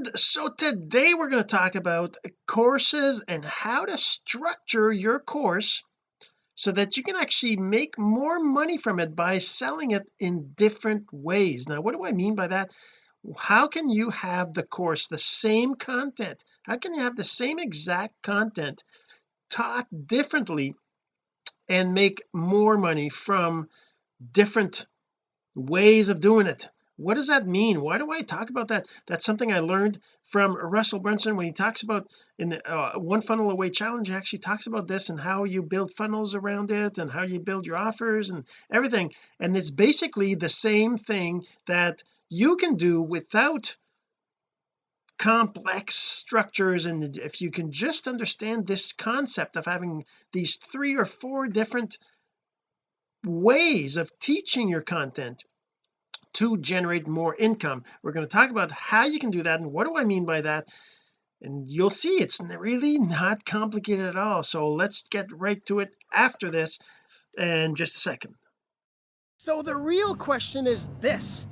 and so today we're going to talk about courses and how to structure your course so that you can actually make more money from it by selling it in different ways. Now what do I mean by that? How can you have the course the same content? How can you have the same exact content taught differently and make more money from different ways of doing it what does that mean? Why do I talk about that? That's something I learned from Russell Brunson when he talks about in the uh, one funnel away challenge. He actually talks about this and how you build funnels around it and how you build your offers and everything. And it's basically the same thing that you can do without complex structures. And if you can just understand this concept of having these three or four different ways of teaching your content to generate more income. We're going to talk about how you can do that and what do I mean by that. And you'll see it's really not complicated at all. So let's get right to it after this in just a second. So the real question is this.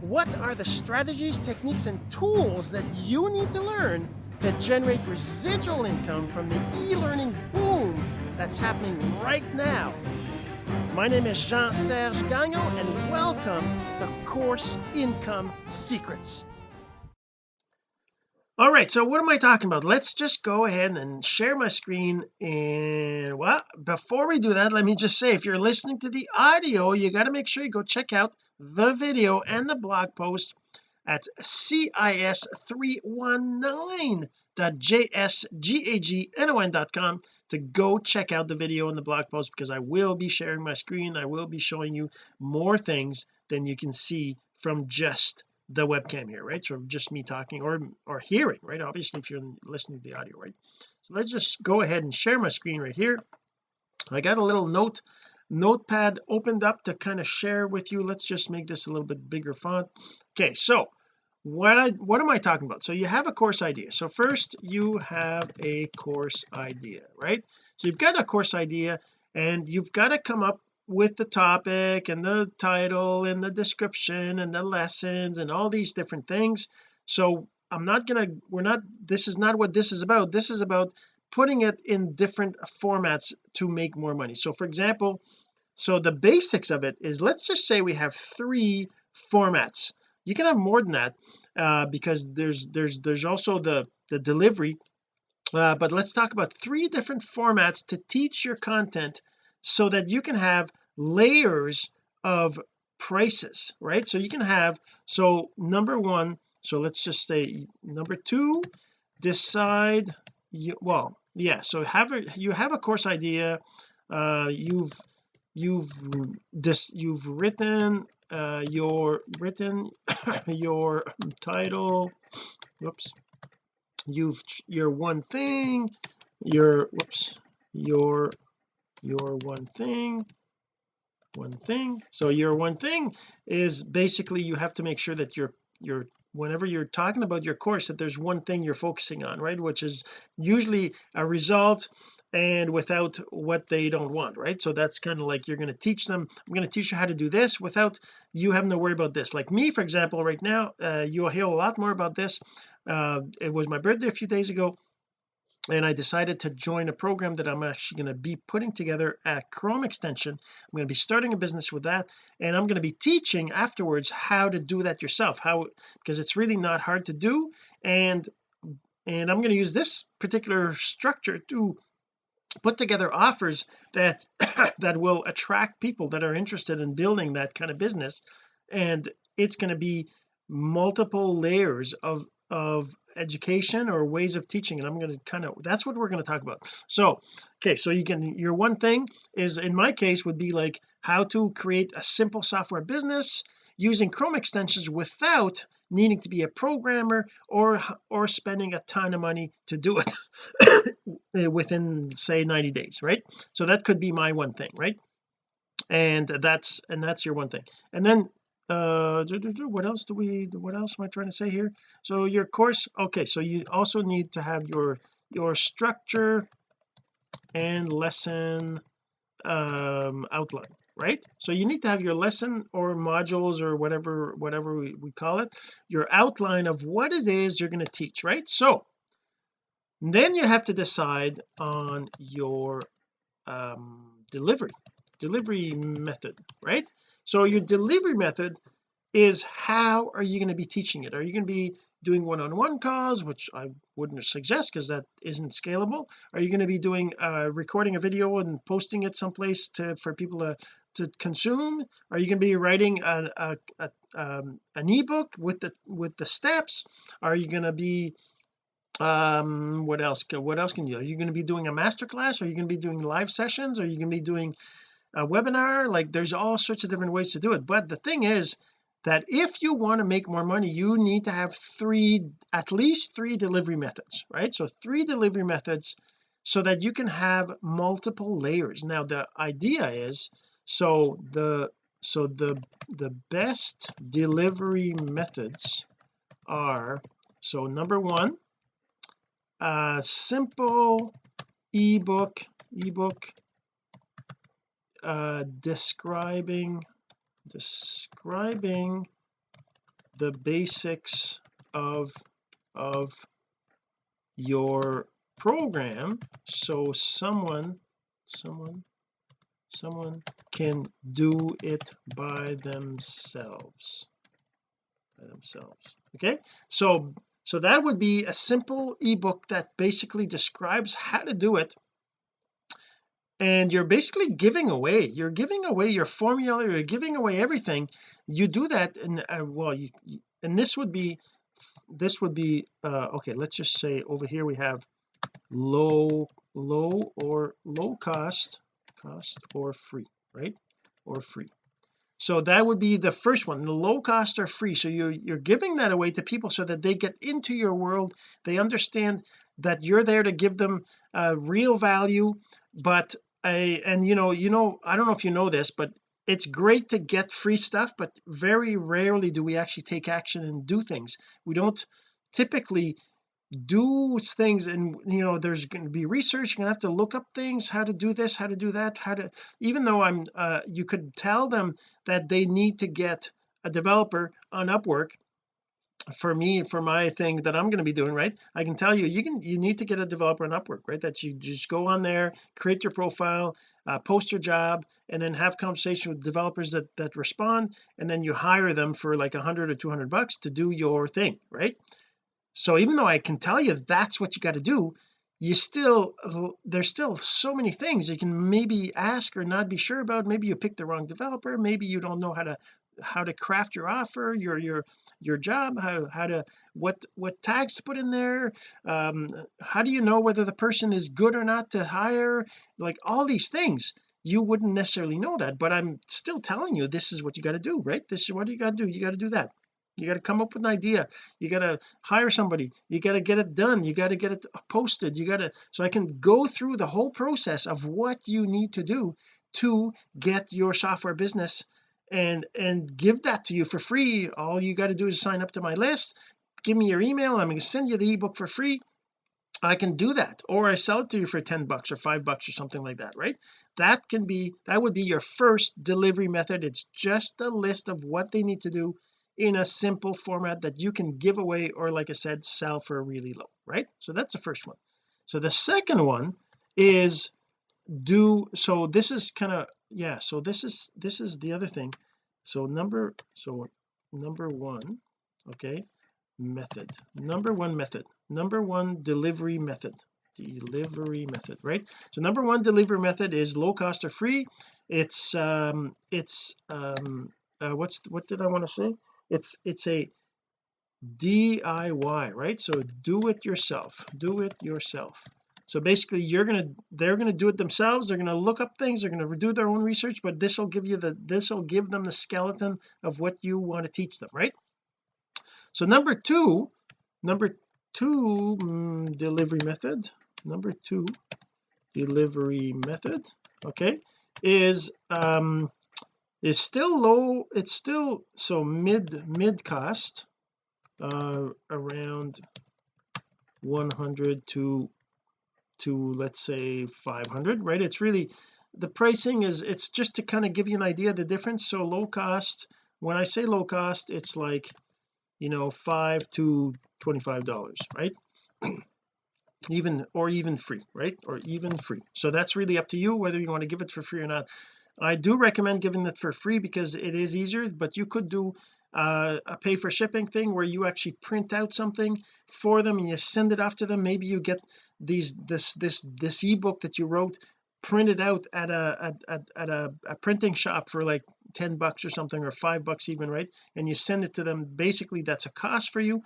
What are the strategies techniques and tools that you need to learn to generate residual income from the e-learning boom that's happening right now my name is Jean-Serge Gagnon, and welcome to Course Income Secrets. All right, so what am I talking about? Let's just go ahead and share my screen. And well, before we do that, let me just say if you're listening to the audio, you got to make sure you go check out the video and the blog post at cis319.jsgagnon.com to go check out the video and the blog post because I will be sharing my screen. I will be showing you more things than you can see from just the webcam here right? So just me talking or or hearing right? Obviously if you're listening to the audio right? So let's just go ahead and share my screen right here. I got a little note notepad opened up to kind of share with you. Let's just make this a little bit bigger font. Okay so what I what am I talking about? So you have a course idea. So first you have a course idea right? So you've got a course idea and you've got to come up with the topic and the title and the description and the lessons and all these different things. So I'm not gonna we're not this is not what this is about. This is about putting it in different formats to make more money. So for example so the basics of it is let's just say we have three formats you can have more than that uh, because there's there's there's also the the delivery. Uh, but let's talk about three different formats to teach your content so that you can have layers of prices right? So you can have so number one so let's just say number two decide you well yeah so have a you have a course idea uh you've you've this you've written uh your written your title whoops you've your one thing your whoops your your one thing one thing. So your one thing is basically you have to make sure that your your whenever you're talking about your course that there's one thing you're focusing on right? Which is usually a result and without what they don't want right? So that's kind of like you're going to teach them I'm going to teach you how to do this without you having to worry about this. Like me for example right now uh, you'll hear a lot more about this. Uh, it was my birthday a few days ago and I decided to join a program that I'm actually going to be putting together a Chrome extension. I'm going to be starting a business with that and I'm going to be teaching afterwards how to do that yourself how because it's really not hard to do and and I'm going to use this particular structure to put together offers that that will attract people that are interested in building that kind of business and it's going to be multiple layers of of education or ways of teaching and I'm going to kind of that's what we're going to talk about. So okay so you can your one thing is in my case would be like how to create a simple software business using Chrome extensions without needing to be a programmer or or spending a ton of money to do it within say 90 days right? So that could be my one thing right? And that's and that's your one thing. And then uh what else do we what else am I trying to say here? So your course okay so you also need to have your your structure and lesson um outline right? So you need to have your lesson or modules or whatever whatever we, we call it your outline of what it is you're going to teach right? So then you have to decide on your um, delivery delivery method right? So your delivery method is how are you going to be teaching it? Are you going to be doing one-on-one calls which I wouldn't suggest because that isn't scalable? Are you going to be doing uh recording a video and posting it someplace to for people to to consume? Are you going to be writing a, a, a um, an ebook with the with the steps? Are you going to be um what else what else can you are you going to be doing a master class are you going to be doing live sessions? Are you going to be doing a webinar like there's all sorts of different ways to do it. But the thing is that if you want to make more money you need to have three at least three delivery methods right? So three delivery methods so that you can have multiple layers. Now the idea is so the so the the best delivery methods are so number one a simple ebook ebook uh describing describing the basics of of your program so someone someone someone can do it by themselves by themselves okay? So so that would be a simple ebook that basically describes how to do it and you're basically giving away you're giving away your formula you're giving away everything. You do that and uh, well you, and this would be this would be uh okay let's just say over here we have low low or low cost cost or free right? Or free. So that would be the first one. The low cost or free. So you're you're giving that away to people so that they get into your world. They understand that you're there to give them uh, real value but I and you know you know I don't know if you know this but it's great to get free stuff but very rarely do we actually take action and do things. We don't typically do things and you know there's going to be research you're going to have to look up things how to do this how to do that how to even though I'm uh you could tell them that they need to get a developer on Upwork for me for my thing that I'm going to be doing right? I can tell you you can you need to get a developer on Upwork right? That you just go on there create your profile uh, post your job and then have conversation with developers that that respond and then you hire them for like hundred or 200 bucks to do your thing right? So even though I can tell you that's what you got to do you still there's still so many things you can maybe ask or not be sure about. Maybe you picked the wrong developer. Maybe you don't know how to how to craft your offer your your your job how how to what what tags to put in there um how do you know whether the person is good or not to hire? Like all these things. You wouldn't necessarily know that but I'm still telling you this is what you got to do right? This is what you got to do. You got to do that. You got to come up with an idea. You got to hire somebody. You got to get it done. You got to get it posted. You got to so I can go through the whole process of what you need to do to get your software business and and give that to you for free. All you got to do is sign up to my list give me your email I'm going to send you the ebook for free. I can do that or I sell it to you for 10 bucks or 5 bucks or something like that right? That can be that would be your first delivery method. It's just a list of what they need to do in a simple format that you can give away or like I said sell for a really low right? So that's the first one. So the second one is do so this is kind of yeah so this is this is the other thing. So number so number one okay method. Number one method. Number one delivery method. Delivery method right? So number one delivery method is low cost or free. It's um it's um uh, what's what did I want to say? It's it's a DIY right? So do it yourself. Do it yourself so basically you're gonna they're gonna do it themselves. They're gonna look up things. They're gonna do their own research but this will give you the this will give them the skeleton of what you want to teach them right? So number two number two mm, delivery method number two delivery method okay is um is still low it's still so mid mid cost uh around 100 to to let's say 500 right? It's really the pricing is it's just to kind of give you an idea of the difference. So low cost when I say low cost it's like you know five to 25 dollars right? Even or even free right? Or even free. So that's really up to you whether you want to give it for free or not. I do recommend giving it for free because it is easier but you could do uh, a pay for shipping thing where you actually print out something for them and you send it off to them. Maybe you get these this this this ebook that you wrote printed out at a at, at a, a printing shop for like 10 bucks or something or five bucks even right? And you send it to them. Basically that's a cost for you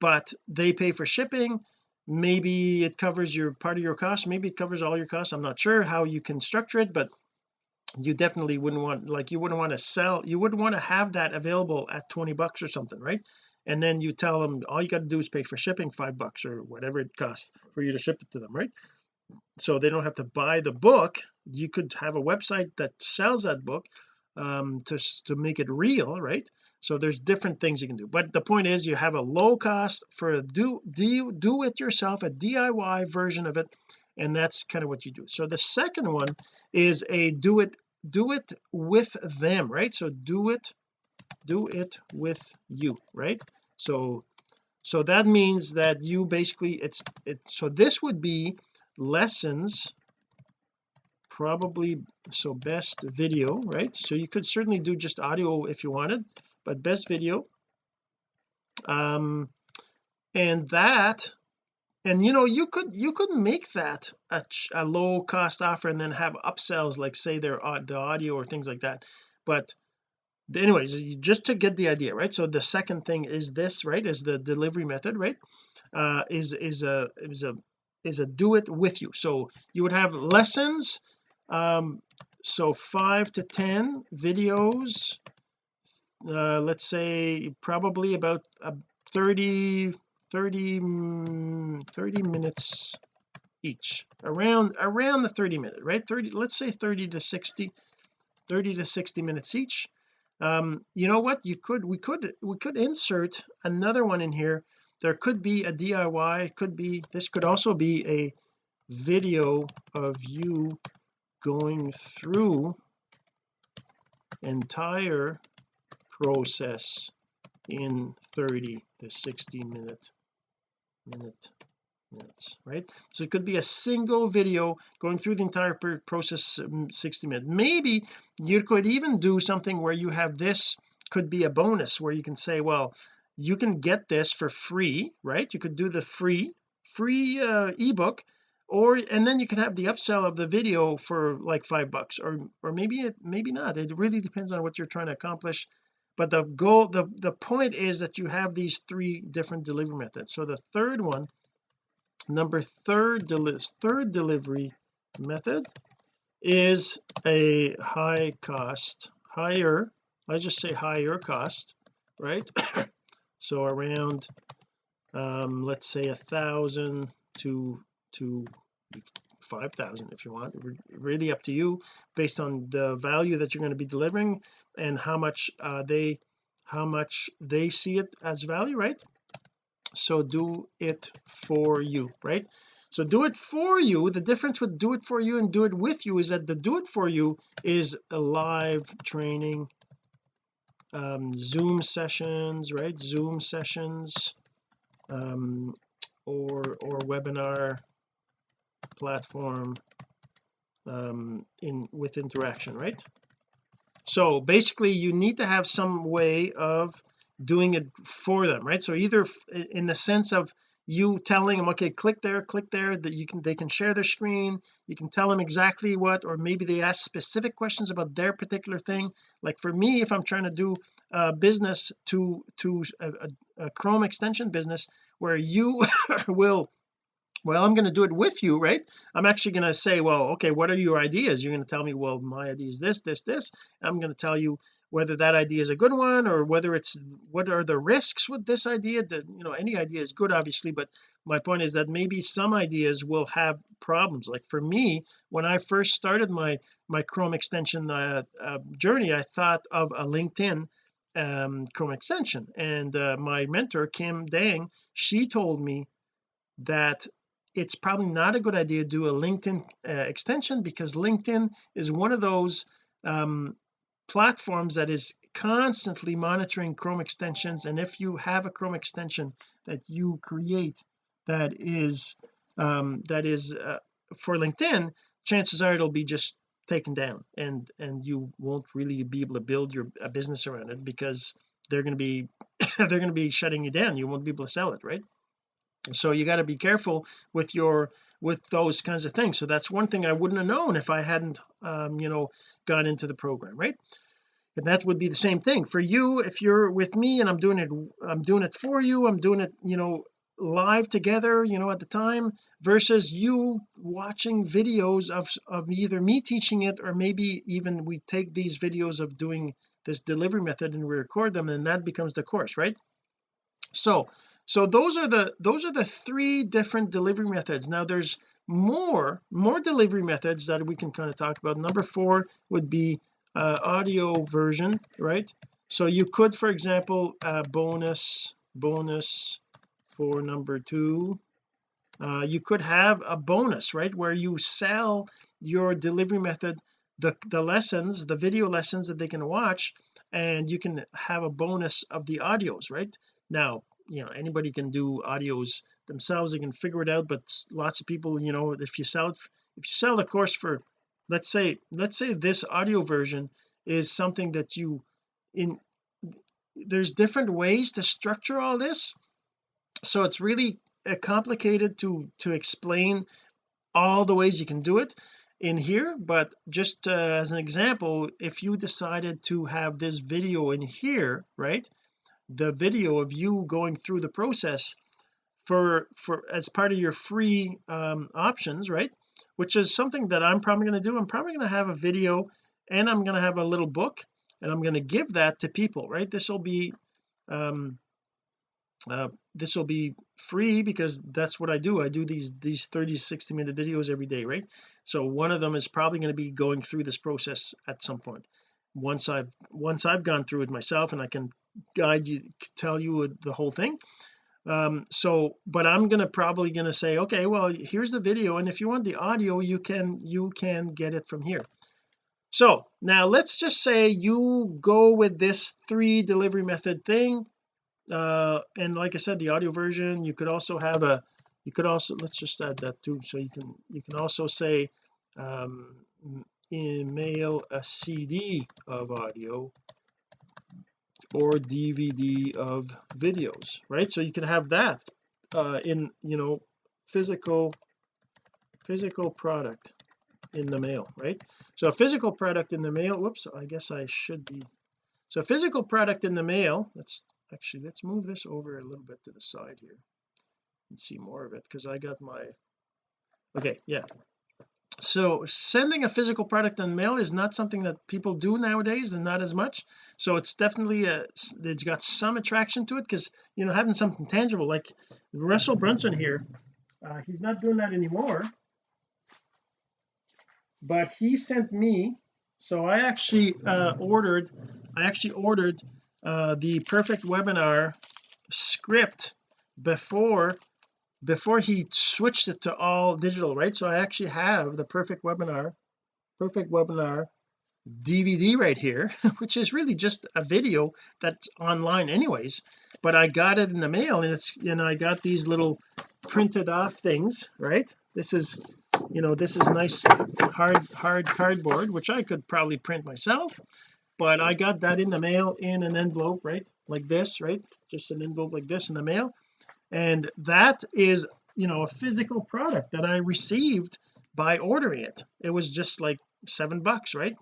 but they pay for shipping. Maybe it covers your part of your cost. Maybe it covers all your costs. I'm not sure how you can structure it but you definitely wouldn't want like you wouldn't want to sell you wouldn't want to have that available at 20 bucks or something right? And then you tell them all you got to do is pay for shipping five bucks or whatever it costs for you to ship it to them right? So they don't have to buy the book. You could have a website that sells that book um to to make it real right? So there's different things you can do. But the point is you have a low cost for a do do do it yourself a DIY version of it and that's kind of what you do. So the second one is a do it do it with them right? So do it do it with you right? So so that means that you basically it's it so this would be lessons probably so best video right? So you could certainly do just audio if you wanted but best video um and that and you know you could you could make that a, a low cost offer and then have upsells like say their the audio or things like that. But anyways just to get the idea right? So the second thing is this right? Is the delivery method right? Uh is is a is a is a do it with you. So you would have lessons um so five to ten videos uh let's say probably about uh, 30 30 mm, 30 minutes each. Around around the 30 minute right? 30 let's say 30 to 60 30 to 60 minutes each. Um you know what? You could we could we could insert another one in here. There could be a DIY could be this could also be a video of you going through entire process in 30 to 60 minute minute minutes right? So it could be a single video going through the entire process um, 60 minutes. Maybe you could even do something where you have this could be a bonus where you can say well you can get this for free right? You could do the free free uh, ebook or and then you can have the upsell of the video for like five bucks or or maybe it maybe not. It really depends on what you're trying to accomplish but the goal the the point is that you have these three different delivery methods. So the third one number third deli third delivery method is a high cost higher I just say higher cost right? So around um let's say a thousand to to 5,000 if you want. Really up to you based on the value that you're going to be delivering and how much uh, they how much they see it as value right? So do it for you right? So do it for you. The difference with do it for you and do it with you is that the do it for you is a live training um zoom sessions right? Zoom sessions um or or webinar platform um in with interaction right? So basically you need to have some way of doing it for them right? So either in the sense of you telling them okay click there click there that you can they can share their screen you can tell them exactly what or maybe they ask specific questions about their particular thing. Like for me if I'm trying to do a business to to a, a, a Chrome extension business where you will well I'm going to do it with you right? I'm actually going to say well okay what are your ideas? You're going to tell me well my idea is this this this. I'm going to tell you whether that idea is a good one or whether it's what are the risks with this idea that you know any idea is good obviously but my point is that maybe some ideas will have problems. Like for me when I first started my my Chrome extension uh, uh, journey I thought of a LinkedIn um, Chrome extension. And uh, my mentor Kim Dang she told me that it's probably not a good idea to do a LinkedIn uh, extension because LinkedIn is one of those um, platforms that is constantly monitoring Chrome extensions. And if you have a Chrome extension that you create that is um, that is uh, for LinkedIn chances are it'll be just taken down and and you won't really be able to build your a business around it because they're going to be they're going to be shutting you down. You won't be able to sell it right so you got to be careful with your with those kinds of things. So that's one thing I wouldn't have known if I hadn't um you know gone into the program right? And that would be the same thing for you if you're with me and I'm doing it I'm doing it for you I'm doing it you know live together you know at the time versus you watching videos of of either me teaching it or maybe even we take these videos of doing this delivery method and we record them and that becomes the course right? So so those are the those are the three different delivery methods. Now there's more more delivery methods that we can kind of talk about. Number four would be uh, audio version right? So you could for example uh, bonus bonus for number two. Uh, you could have a bonus right where you sell your delivery method the the lessons the video lessons that they can watch and you can have a bonus of the audios right? Now you know anybody can do audios themselves they can figure it out but lots of people you know if you sell it if you sell the course for let's say let's say this audio version is something that you in there's different ways to structure all this. So it's really uh, complicated to to explain all the ways you can do it in here but just uh, as an example if you decided to have this video in here right the video of you going through the process for for as part of your free um, options right? Which is something that I'm probably going to do. I'm probably going to have a video and I'm going to have a little book and I'm going to give that to people right? This will be um uh, this will be free because that's what I do. I do these these 30 60 minute videos every day right? So one of them is probably going to be going through this process at some point. Once I've once I've gone through it myself and I can guide you tell you the whole thing. Um so but I'm gonna probably gonna say okay well here's the video and if you want the audio you can you can get it from here. So now let's just say you go with this three delivery method thing uh and like I said the audio version you could also have a you could also let's just add that too so you can you can also say um email a CD of audio or DVD of videos right? So you can have that uh in you know physical physical product in the mail right? So a physical product in the mail whoops I guess I should be so physical product in the mail let's actually let's move this over a little bit to the side here and see more of it because I got my okay yeah so sending a physical product in mail is not something that people do nowadays and not as much. So it's definitely a it's got some attraction to it because you know having something tangible like Russell Brunson here uh, he's not doing that anymore. But he sent me so I actually uh, ordered I actually ordered uh, the perfect webinar script before before he switched it to all digital right? So I actually have the perfect webinar perfect webinar DVD right here which is really just a video that's online anyways but I got it in the mail and it's you know I got these little printed off things right? This is you know this is nice hard hard cardboard which I could probably print myself but I got that in the mail in an envelope right? Like this right? Just an envelope like this in the mail and that is you know a physical product that I received by ordering it. It was just like seven bucks right?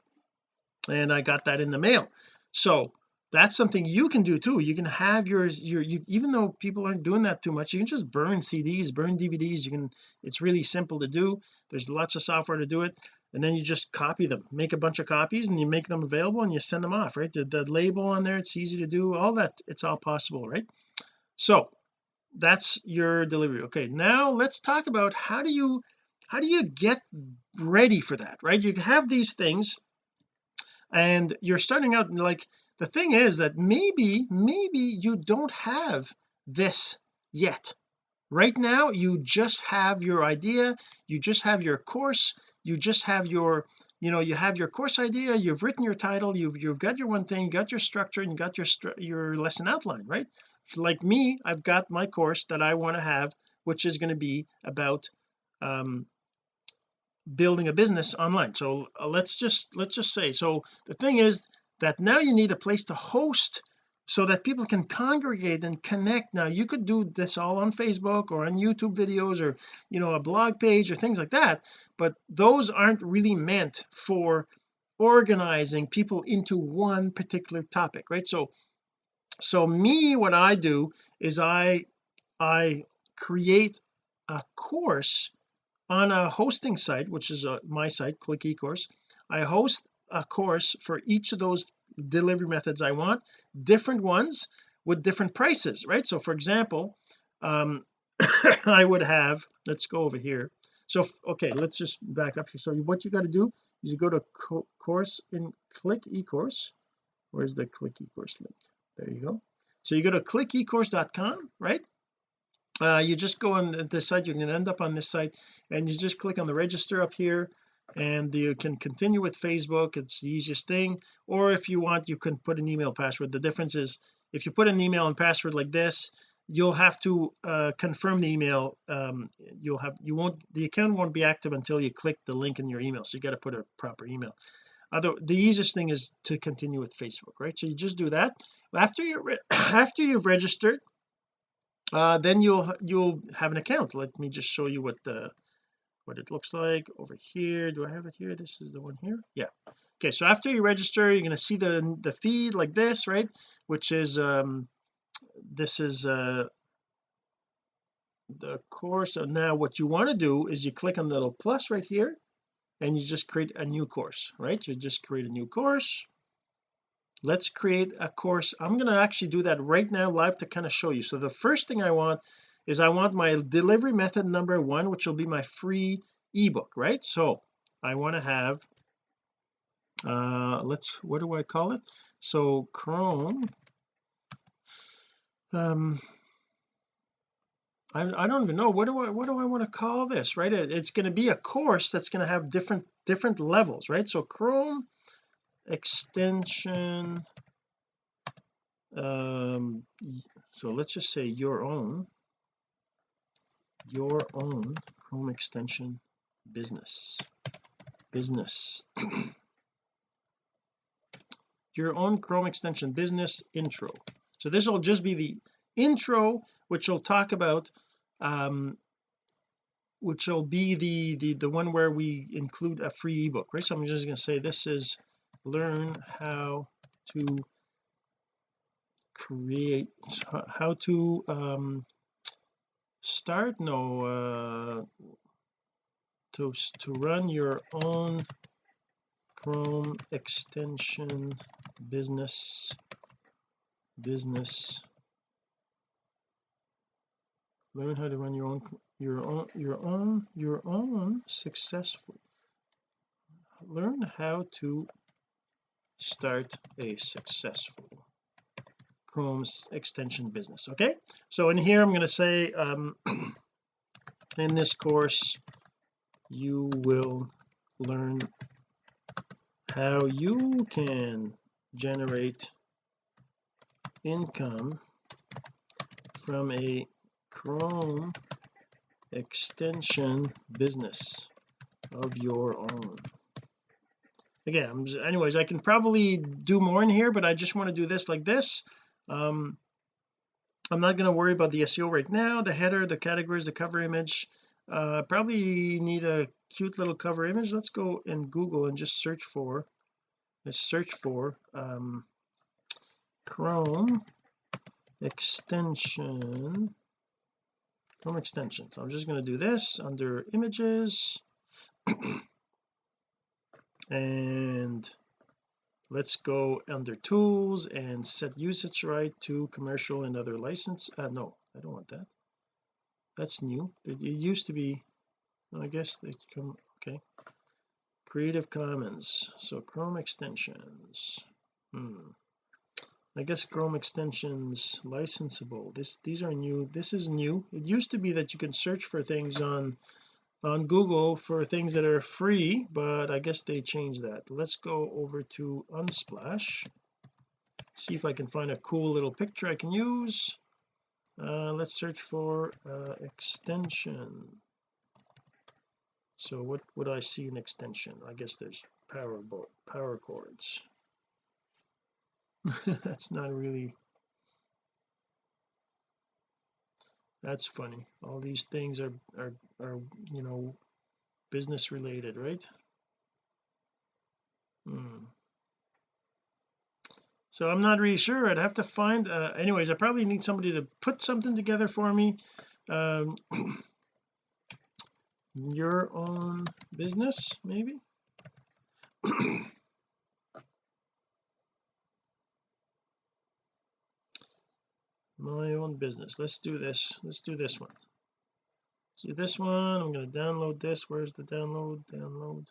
And I got that in the mail. So that's something you can do too. You can have yours your you even though people aren't doing that too much you can just burn CDs burn DVDs you can it's really simple to do. There's lots of software to do it. And then you just copy them. Make a bunch of copies and you make them available and you send them off right? The, the label on there it's easy to do all that it's all possible right? So that's your delivery. Okay now let's talk about how do you how do you get ready for that right? You have these things and you're starting out like the thing is that maybe maybe you don't have this yet. Right now you just have your idea you just have your course you just have your you know you have your course idea you've written your title you've you've got your one thing got your structure and you got your your lesson outline right? Like me I've got my course that I want to have which is going to be about um building a business online. So uh, let's just let's just say so the thing is that now you need a place to host so that people can congregate and connect. Now you could do this all on Facebook or on YouTube videos or you know a blog page or things like that but those aren't really meant for organizing people into one particular topic right? So so me what I do is I I create a course on a hosting site which is a, uh, my site click ecourse I host a course for each of those delivery methods I want different ones with different prices right? So for example um I would have let's go over here. So okay let's just back up here. So what you got to do is you go to co course in click ecourse. Where's the click ecourse link? There you go. So you go to clickecourse.com right? Uh, you just go on this site you're going to end up on this site and you just click on the register up here and you can continue with Facebook it's the easiest thing or if you want you can put an email password. The difference is if you put an email and password like this you'll have to uh, confirm the email um, you'll have you won't the account won't be active until you click the link in your email so you got to put a proper email. Other the easiest thing is to continue with Facebook right? So you just do that. After you after you've registered uh, then you'll you'll have an account. Let me just show you what the what it looks like over here. Do I have it here? This is the one here? Yeah. Okay so after you register you're going to see the the feed like this right? Which is um this is uh the course. And now what you want to do is you click on the little plus right here and you just create a new course right? You just create a new course. Let's create a course. I'm going to actually do that right now live to kind of show you. So the first thing I want is I want my delivery method number one which will be my free ebook right? So I want to have uh let's what do I call it? So Chrome um I, I don't even know what do I what do I want to call this right? It, it's going to be a course that's going to have different different levels right? So Chrome extension um so let's just say your own your own Chrome extension business. Business. Your own Chrome extension business intro. So this will just be the intro which will talk about um which will be the the the one where we include a free ebook right? So I'm just going to say this is learn how to create how to um start no uh to to run your own Chrome extension business business. Learn how to run your own your own your own your own successful learn how to start a successful Chrome's extension business okay? So in here I'm going to say um in this course you will learn how you can generate income from a Chrome extension business of your own. Again anyways I can probably do more in here but I just want to do this like this um I'm not going to worry about the SEO right now the header the categories the cover image. Uh probably need a cute little cover image. Let's go in Google and just search for let's search for um Chrome extension. Chrome extensions. I'm just going to do this under images. And let's go under tools and set usage right to commercial and other license uh no I don't want that. That's new. It, used to be I guess they come okay. Creative Commons so Chrome extensions. Hmm. I guess Chrome extensions licensable. This these are new. This is new. It used to be that you can search for things on on Google for things that are free but I guess they changed that. Let's go over to Unsplash. See if I can find a cool little picture I can use. Uh, let's search for uh, extension. So what would I see in extension? I guess there's power power cords. That's not really that's funny. All these things are are are you know business related right? Hmm. So I'm not really sure. I'd have to find uh, anyways I probably need somebody to put something together for me. Um your own business maybe my own business. Let's do this. Let's do this one. Let's do this one. I'm going to download this. Where's the download? Download.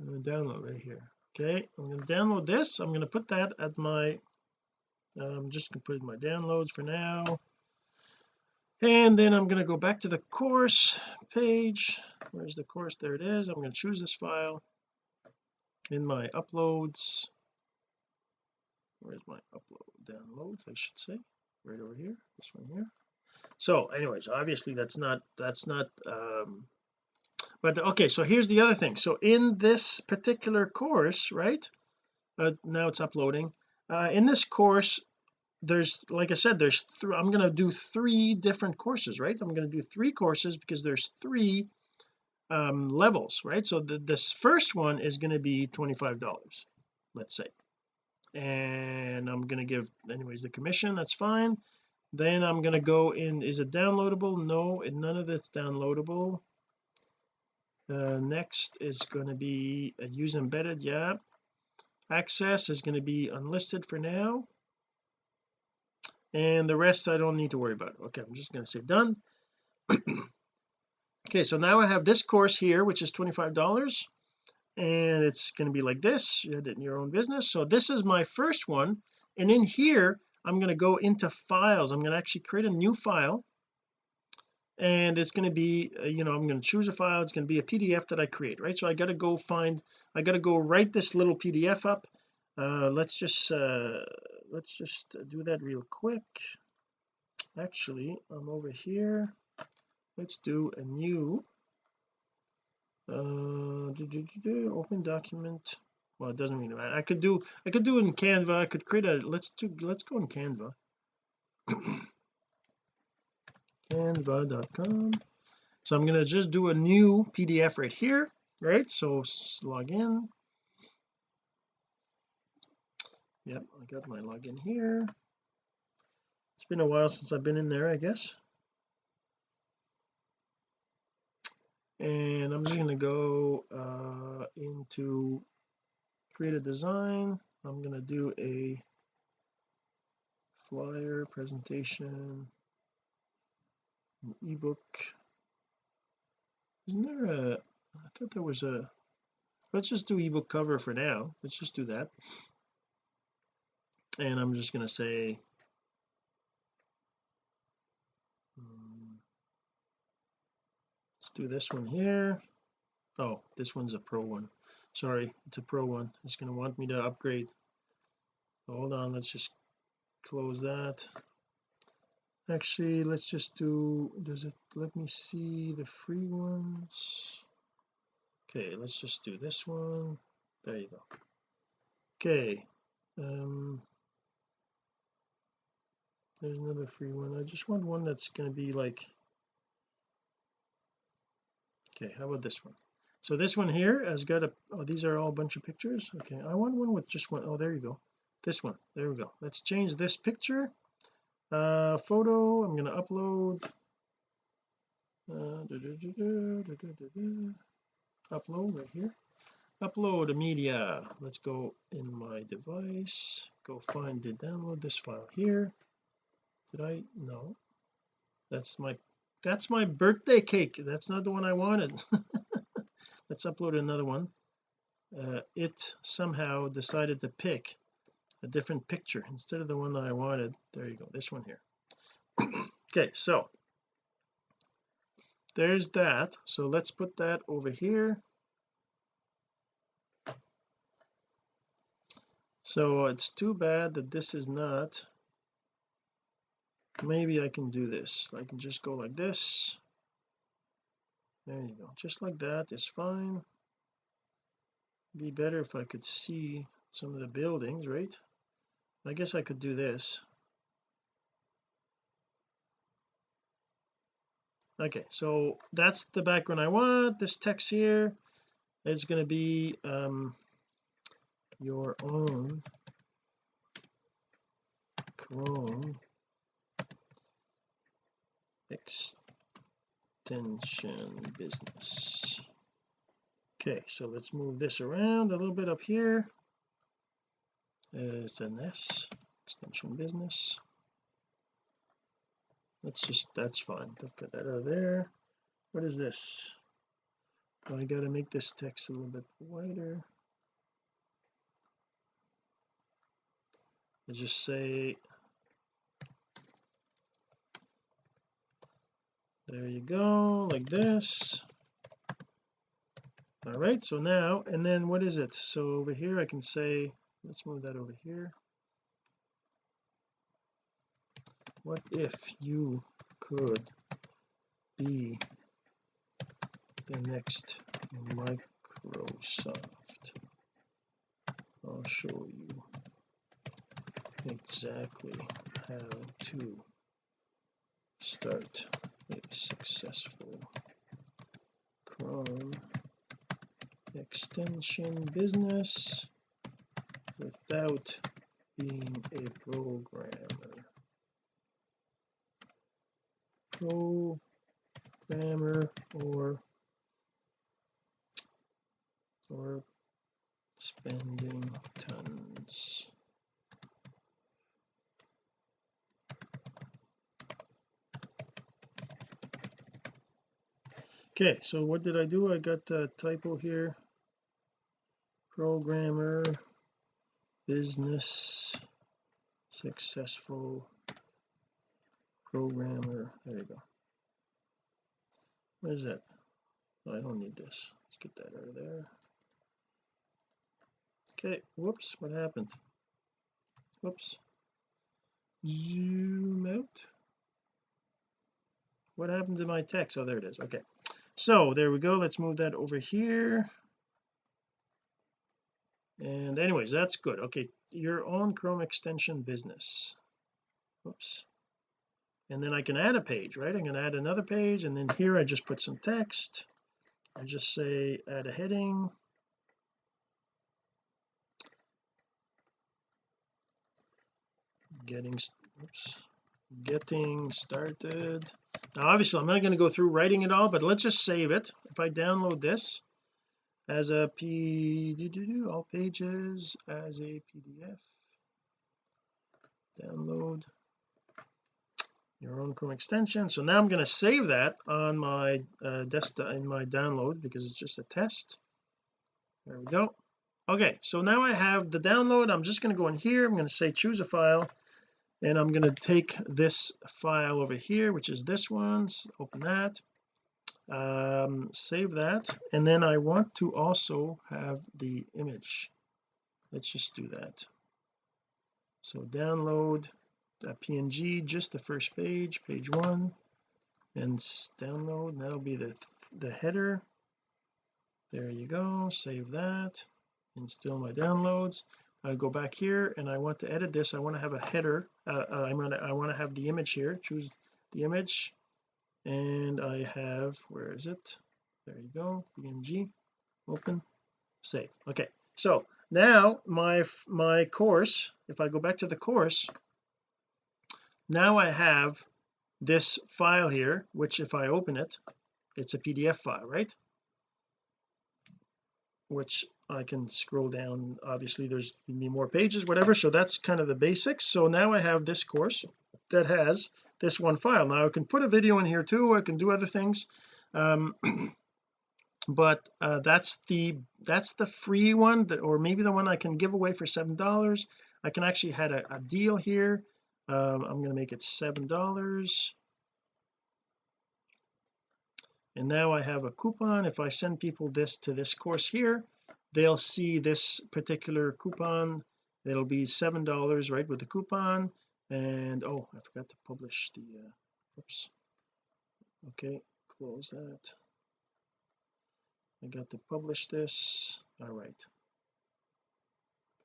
I'm going to download right here. Okay I'm going to download this. I'm going to put that at my I'm um, just going to put it in my downloads for now. And then I'm going to go back to the course page. Where's the course? There it is. I'm going to choose this file in my uploads where's my upload? Downloads I should say. Right over here. This one here. So anyways obviously that's not that's not um but okay so here's the other thing. So in this particular course right uh, now it's uploading uh, in this course there's like I said there's th I'm going to do three different courses right? I'm going to do three courses because there's three um levels right? So the, this first one is going to be $25 let's say and I'm going to give anyways the commission that's fine. Then I'm going to go in is it downloadable? No none of it's downloadable. Uh, next is going to be a use embedded yeah. Access is going to be unlisted for now. And the rest I don't need to worry about. Okay I'm just going to say done. Okay so now I have this course here which is $25 and it's going to be like this in your own business. So this is my first one and in here I'm going to go into files. I'm going to actually create a new file and it's going to be uh, you know I'm going to choose a file. It's going to be a PDF that I create right? So I got to go find I got to go write this little PDF up. Uh let's just uh let's just do that real quick. Actually I'm over here. Let's do a new uh do, do, do, open document. Well it doesn't really matter. I could do I could do in Canva. I could create a let's do let's go in Canva. Canva.com so I'm going to just do a new PDF right here right? So log in. Yep I got my login here. It's been a while since I've been in there I guess and I'm just going to go uh, into create a design. I'm going to do a flyer presentation an ebook. Isn't there a I thought there was a let's just do ebook cover for now. Let's just do that. And I'm just going to say do this one here. Oh this one's a pro one. Sorry it's a pro one. It's going to want me to upgrade. Hold on let's just close that. Actually let's just do does it let me see the free ones. Okay let's just do this one. There you go. Okay um there's another free one. I just want one that's going to be like okay how about this one? So this one here has got a oh these are all a bunch of pictures? Okay I want one with just one oh there you go. This one there we go. Let's change this picture. Uh photo I'm going to upload. Uh, upload right here. Upload a media. Let's go in my device. Go find the download this file here. Did I? No. That's my that's my birthday cake. That's not the one I wanted. Let's upload another one. Uh, it somehow decided to pick a different picture instead of the one that I wanted. There you go. This one here. Okay so there's that. So let's put that over here. So it's too bad that this is not maybe I can do this. I can just go like this. There you go. Just like that is fine. Be better if I could see some of the buildings right? I guess I could do this. Okay so that's the background I want. This text here is going to be um your own Chrome extension business. Okay so let's move this around a little bit up here. It's an S extension business. Let's just that's fine. Don't get that out there. What is this? I got to make this text a little bit wider. I just say there you go like this. All right so now and then what is it? So over here I can say let's move that over here. What if you could be the next Microsoft? I'll show you exactly how to start successful. Chrome extension business without being a programmer. Programmer or or spending tons okay so what did I do? I got a typo here. Programmer business successful programmer. There you go. Where's that? Oh, I don't need this. Let's get that out of there. Okay whoops what happened? Whoops. Zoom out. What happened to my text? Oh there it is. Okay so there we go. Let's move that over here. And anyways that's good. Okay your own Chrome extension business. Oops. And then I can add a page right? I'm going to add another page and then here I just put some text. I just say add a heading. Getting oops, getting started now obviously I'm not going to go through writing it all but let's just save it. If I download this as a p all pages as a pdf download your own Chrome extension. So now I'm going to save that on my uh, desktop in my download because it's just a test. There we go. Okay so now I have the download. I'm just going to go in here. I'm going to say choose a file and I'm going to take this file over here which is this one open that um, save that. And then I want to also have the image. Let's just do that. So download a png just the first page page one and download that'll be the the header. There you go save that and still my downloads I go back here and I want to edit this. I want to have a header uh, uh, I'm gonna I want to have the image here. Choose the image. And I have where is it? There you go. Png open. Save. Okay. So now my my course if I go back to the course now I have this file here which if I open it it's a PDF file right which I can scroll down. Obviously there's be more pages whatever. So that's kind of the basics. So now I have this course that has this one file. Now I can put a video in here too. I can do other things. Um but uh, that's the that's the free one that or maybe the one I can give away for seven dollars. I can actually had a, a deal here. Um, I'm going to make it seven dollars and now I have a coupon. If I send people this to this course here they'll see this particular coupon. It'll be seven dollars right with the coupon. And oh I forgot to publish the uh, oops. Okay close that. I got to publish this. All right.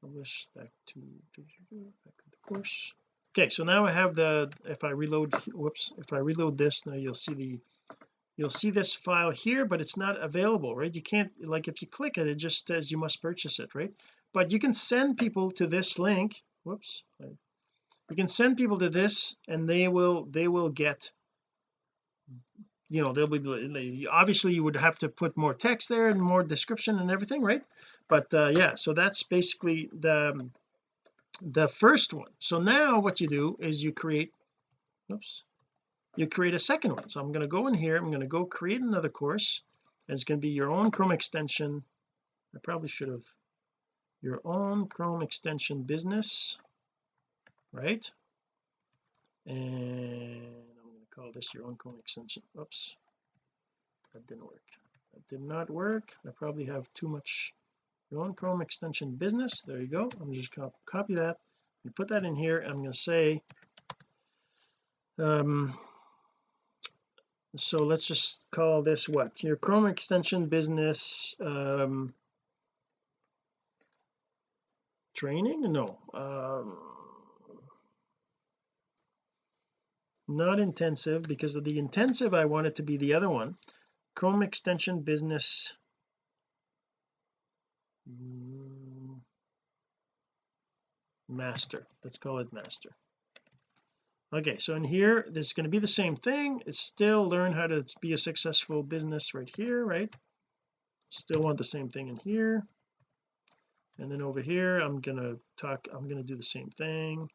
Publish back to back to the course. Okay so now I have the if I reload whoops if I reload this now you'll see the you'll see this file here but it's not available right? You can't like if you click it it just says you must purchase it right? But you can send people to this link. Whoops. You can send people to this and they will they will get you know they'll be obviously you would have to put more text there and more description and everything right? But uh yeah so that's basically the the first one. So now what you do is you create oops you create a second one. So I'm going to go in here I'm going to go create another course and it's going to be your own Chrome extension. I probably should have your own Chrome extension business right? And I'm going to call this your own Chrome extension. Oops that didn't work. That did not work. I probably have too much your own Chrome extension business. There you go. I'm just going to copy that. And put that in here I'm going to say um so let's just call this what? Your Chrome extension business um training? No um not intensive because of the intensive I want it to be the other one. Chrome extension business. Master. Let's call it master okay so in here there's going to be the same thing. It's still learn how to be a successful business right here right? Still want the same thing in here. And then over here I'm gonna talk I'm gonna do the same thing.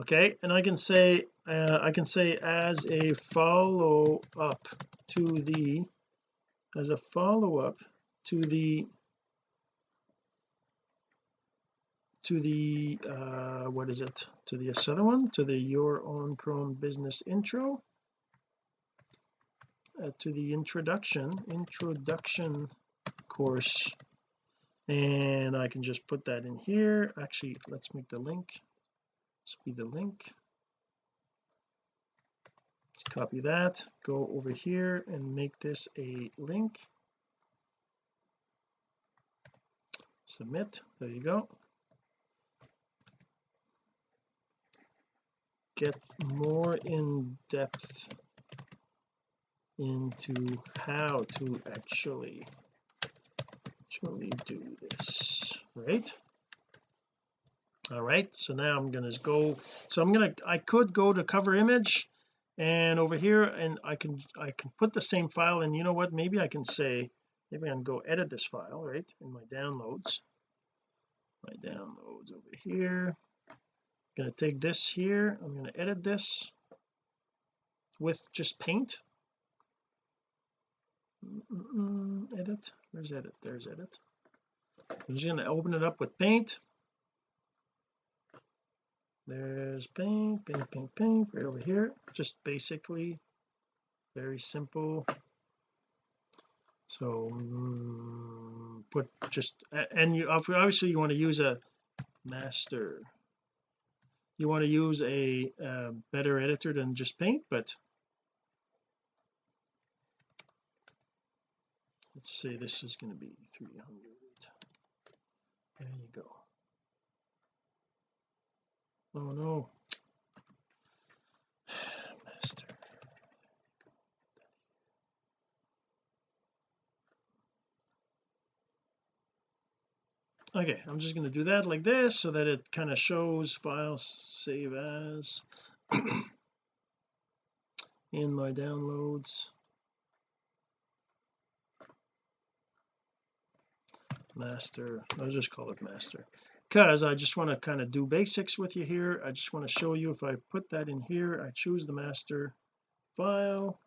Okay and I can say uh, I can say as a follow up to the as a follow up to the to the uh what is it? To the other one? To the your own Chrome business intro? Uh, to the introduction introduction course. And I can just put that in here. Actually let's make the link. This be the link. Let's copy that. Go over here and make this a link. Submit. There you go get more in depth into how to actually actually do this right? All right so now I'm to go so I'm to I could go to cover image and over here and I can I can put the same file and you know what maybe I can say maybe I can go edit this file right in my downloads. My downloads over here going to take this here I'm going to edit this with just paint. Mm -mm, edit where's edit? There's edit. I'm just going to open it up with paint. There's paint paint paint paint right over here. Just basically very simple. So um, put just and you obviously you want to use a master you want to use a, a better editor than just paint but let's say this is going to be 300 there you go. Oh no master okay I'm just going to do that like this so that it kind of shows files save as in my downloads. Master I'll just call it master. Because I just want to kind of do basics with you here. I just want to show you if I put that in here I choose the master file.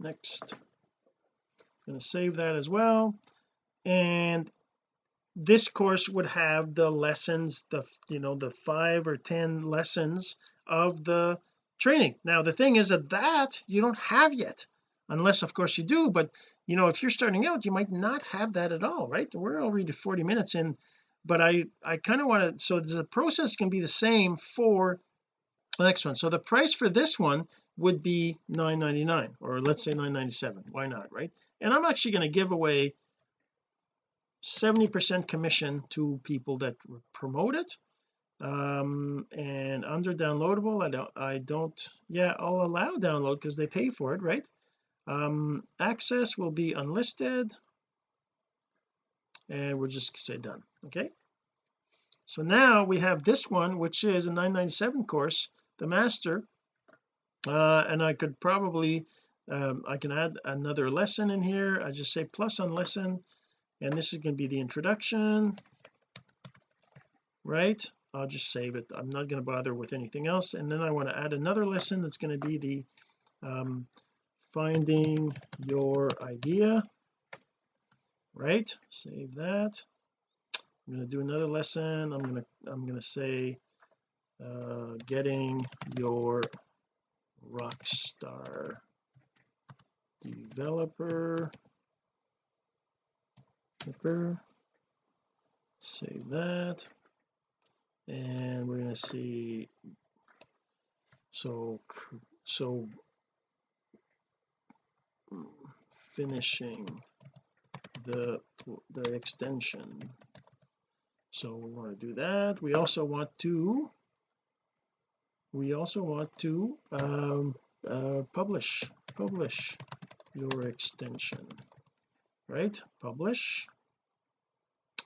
Next going to save that as well. And this course would have the lessons the you know the five or ten lessons of the training. Now the thing is that that you don't have yet unless of course you do but you know if you're starting out you might not have that at all right? We're already 40 minutes in but I I kind of want to so the process can be the same for the next one. So the price for this one would be 9.99 or let's say 9.97 why not right? And I'm actually going to give away 70 percent commission to people that promote it. Um and under downloadable I don't I don't yeah I'll allow download because they pay for it right? Um access will be unlisted. And we'll just say done okay? So now we have this one which is a 997 course the master uh and I could probably um I can add another lesson in here. I just say plus on lesson and this is going to be the introduction right? I'll just save it. I'm not going to bother with anything else. And then I want to add another lesson that's going to be the um, finding your idea right? Save that. I'm going to do another lesson. I'm going to I'm going to say uh, getting your rockstar developer save that. And we're going to see so so finishing the the extension. So we want to do that. We also want to we also want to um, uh, publish publish your extension right? Publish.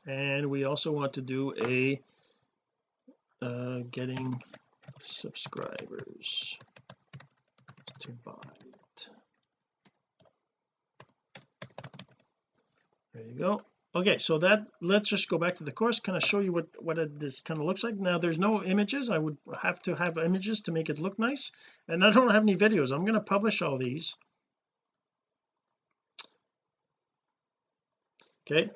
And we also want to do a uh, getting subscribers to buy it. There you go okay so that let's just go back to the course kind of show you what what it, this kind of looks like. Now there's no images. I would have to have images to make it look nice and I don't have any videos. I'm going to publish all these. Okay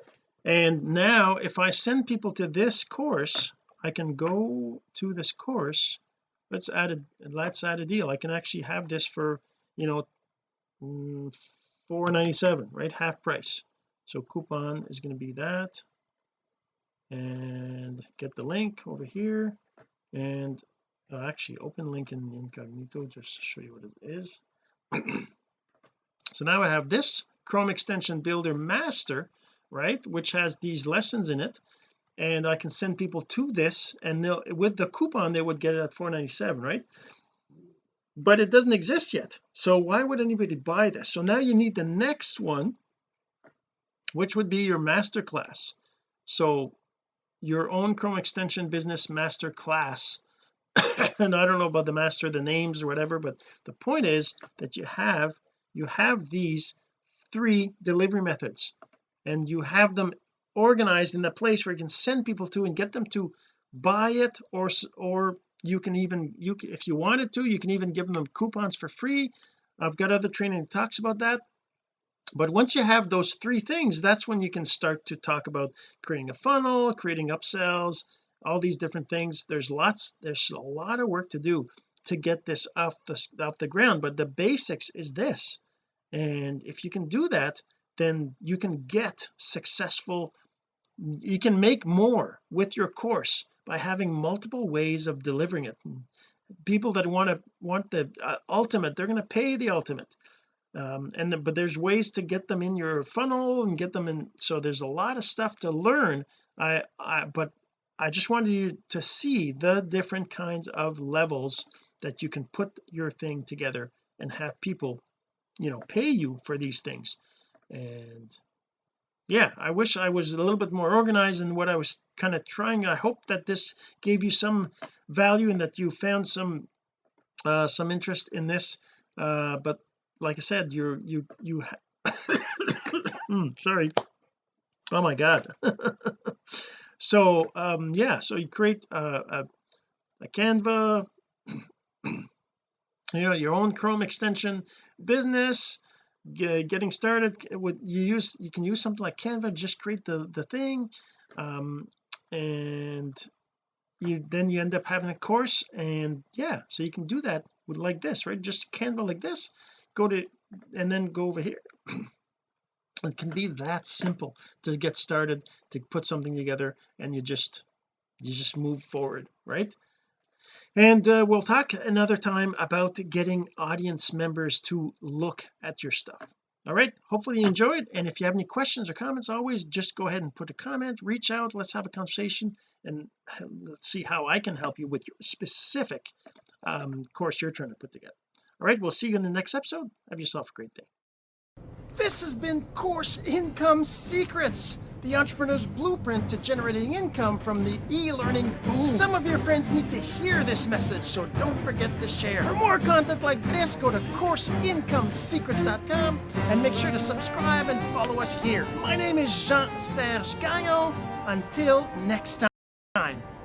and now if I send people to this course I can go to this course. Let's add a let's add a deal. I can actually have this for you know mm, 4.97 right? Half price so coupon is going to be that. And get the link over here. And uh, actually open link in incognito just to show you what it is. So now I have this Chrome extension builder master right which has these lessons in it. And I can send people to this and they'll with the coupon they would get it at 497 right? But it doesn't exist yet. So why would anybody buy this? So now you need the next one which would be your master class so your own Chrome extension business master class and I don't know about the master the names or whatever but the point is that you have you have these three delivery methods. And you have them organized in a place where you can send people to and get them to buy it or or you can even you if you wanted to you can even give them coupons for free. I've got other training that talks about that but once you have those three things that's when you can start to talk about creating a funnel creating upsells all these different things. There's lots there's a lot of work to do to get this off the off the ground but the basics is this. And if you can do that then you can get successful. You can make more with your course by having multiple ways of delivering it. People that want to want the uh, ultimate they're going to pay the ultimate um, and the, but there's ways to get them in your funnel and get them in so there's a lot of stuff to learn. I, I but I just wanted you to see the different kinds of levels that you can put your thing together and have people you know pay you for these things. And yeah I wish I was a little bit more organized in what I was kind of trying. I hope that this gave you some value and that you found some uh some interest in this uh but like I said you're you you mm, sorry. Oh my god. So um yeah so you create a, a, a canva you know your own Chrome extension business getting started with you use you can use something like Canva just create the the thing um, and you then you end up having a course and yeah so you can do that with like this right? Just Canva like this go to and then go over here. It can be that simple to get started to put something together and you just you just move forward right? And uh, we'll talk another time about getting audience members to look at your stuff. All right? Hopefully you enjoyed and if you have any questions or comments always just go ahead and put a comment reach out let's have a conversation and let's see how I can help you with your specific um, course you're trying to put together all right we'll see you in the next episode have yourself a great day this has been Course Income Secrets, the entrepreneur's blueprint to generating income from the e-learning boom. Some of your friends need to hear this message, so don't forget to share. For more content like this, go to CourseIncomeSecrets.com and make sure to subscribe and follow us here. My name is Jean-Serge Gagnon. Until next time.